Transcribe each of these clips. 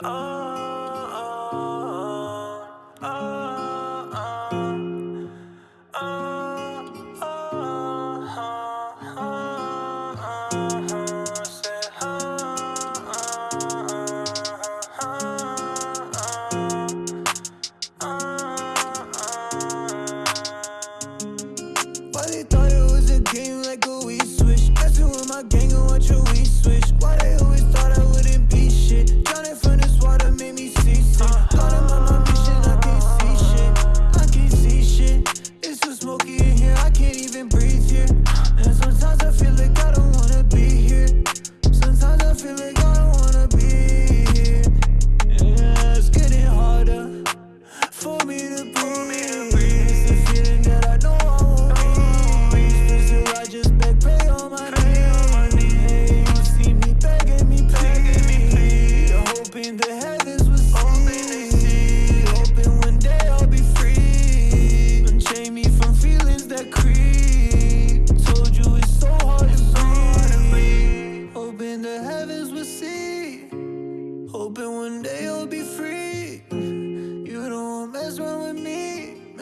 Oh, Why they thought it was a game like a Wii Switch? Messing with my gang and watch a Wii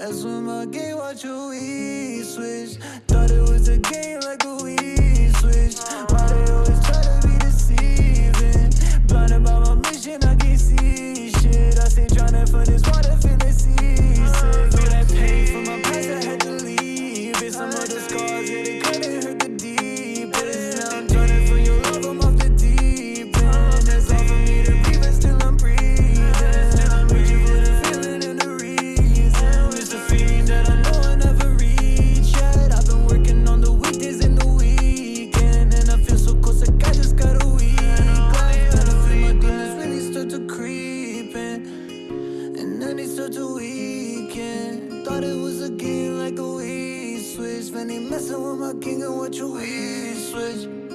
That's when my game watch a weed switch. Thought it was a game like a weed switch. Why they always try to be deceiving. Blinded by my mission, I can't see shit. I stay drowning for this water, feeling seasick creeping. And then he starts to weaken Thought it was a game like a Wii Switch. When he messing with my king and what you Wii Switch.